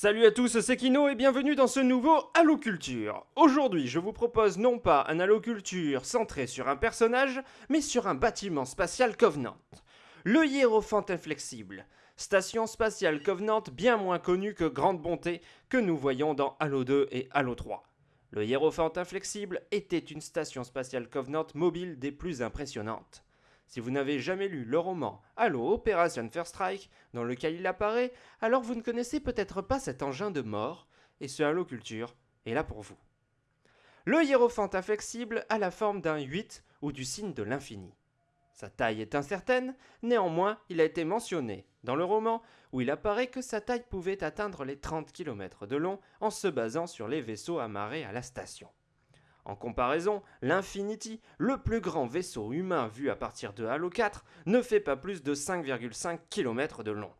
Salut à tous, c'est Kino et bienvenue dans ce nouveau Halo Culture. Aujourd'hui, je vous propose non pas un Halo Culture centré sur un personnage, mais sur un bâtiment spatial Covenant. Le Hiérophant Inflexible, station spatiale Covenant bien moins connue que Grande Bonté que nous voyons dans Halo 2 et Halo 3. Le Hiérophant Inflexible était une station spatiale Covenant mobile des plus impressionnantes. Si vous n'avez jamais lu le roman Halo Operation First Strike, dans lequel il apparaît, alors vous ne connaissez peut-être pas cet engin de mort, et ce Halo Culture est là pour vous. Le hiérophant inflexible a la forme d'un 8 ou du signe de l'infini. Sa taille est incertaine, néanmoins il a été mentionné dans le roman où il apparaît que sa taille pouvait atteindre les 30 km de long en se basant sur les vaisseaux amarrés à la station. En comparaison, l'Infinity, le plus grand vaisseau humain vu à partir de Halo 4, ne fait pas plus de 5,5 km de long.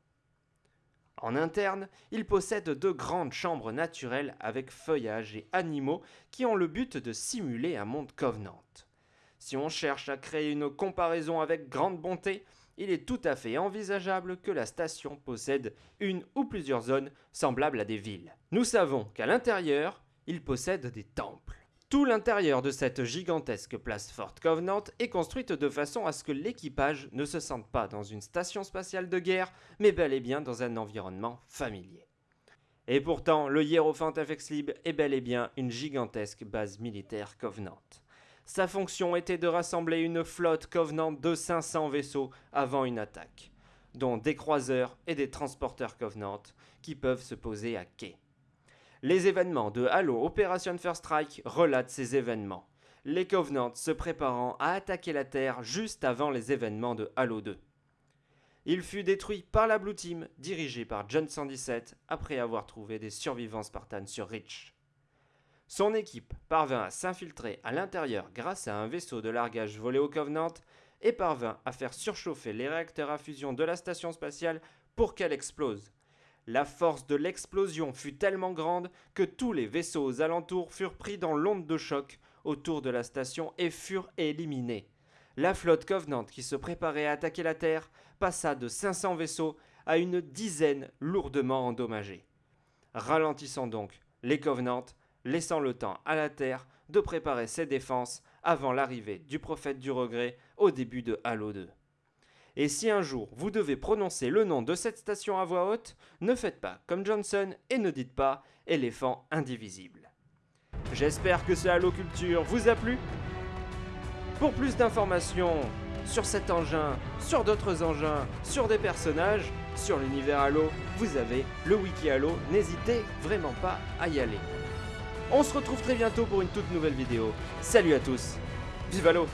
En interne, il possède deux grandes chambres naturelles avec feuillages et animaux qui ont le but de simuler un monde Covenant. Si on cherche à créer une comparaison avec grande bonté, il est tout à fait envisageable que la station possède une ou plusieurs zones semblables à des villes. Nous savons qu'à l'intérieur, il possède des temples. Tout l'intérieur de cette gigantesque place Fort Covenant est construite de façon à ce que l'équipage ne se sente pas dans une station spatiale de guerre, mais bel et bien dans un environnement familier. Et pourtant, le Hierophant Inflexible est bel et bien une gigantesque base militaire Covenant. Sa fonction était de rassembler une flotte Covenant de 500 vaisseaux avant une attaque, dont des croiseurs et des transporteurs Covenant qui peuvent se poser à quai. Les événements de Halo Operation First Strike relatent ces événements, les Covenants se préparant à attaquer la Terre juste avant les événements de Halo 2. Il fut détruit par la Blue Team, dirigée par John 117, après avoir trouvé des survivants Spartans sur Reach. Son équipe parvint à s'infiltrer à l'intérieur grâce à un vaisseau de largage volé au Covenant et parvint à faire surchauffer les réacteurs à fusion de la station spatiale pour qu'elle explose. La force de l'explosion fut tellement grande que tous les vaisseaux aux alentours furent pris dans l'onde de choc autour de la station et furent éliminés. La flotte Covenant qui se préparait à attaquer la Terre passa de 500 vaisseaux à une dizaine lourdement endommagés. Ralentissant donc les Covenants, laissant le temps à la Terre de préparer ses défenses avant l'arrivée du prophète du regret au début de Halo 2. Et si un jour vous devez prononcer le nom de cette station à voix haute, ne faites pas comme Johnson et ne dites pas éléphant indivisible. J'espère que ce Halo Culture vous a plu. Pour plus d'informations sur cet engin, sur d'autres engins, sur des personnages, sur l'univers Halo, vous avez le wiki Halo, n'hésitez vraiment pas à y aller. On se retrouve très bientôt pour une toute nouvelle vidéo. Salut à tous, vive Halo